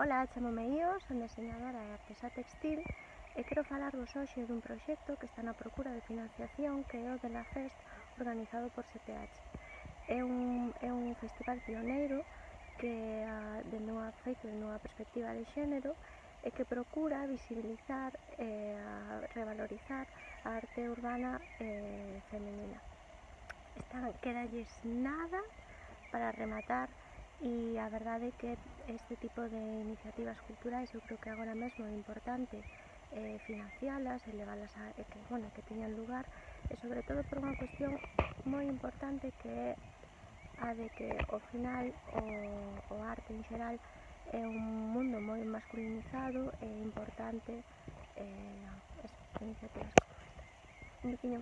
Ola, chamome Io, son diseñadora e artesa textil e quero falarvos hoxe dun proxecto que está na procura de financiación que é o de la Fest organizado por CTH. É un, é un festival pioneiro que de nunha feito de nunha perspectiva de xénero e que procura visibilizar e revalorizar a arte urbana eh, femenina. Están, quedalles nada para rematar e a verdade é que este tipo de iniciativas culturais eu creo que agora mesmo é importante eh, financialas e levalas a e que, bueno, que teñan lugar e sobre todo por unha cuestión moi importante que é a de que ao final o, o arte en xeral é un mundo moi masculinizado e importante eh, as iniciativas como esta. Un pequeno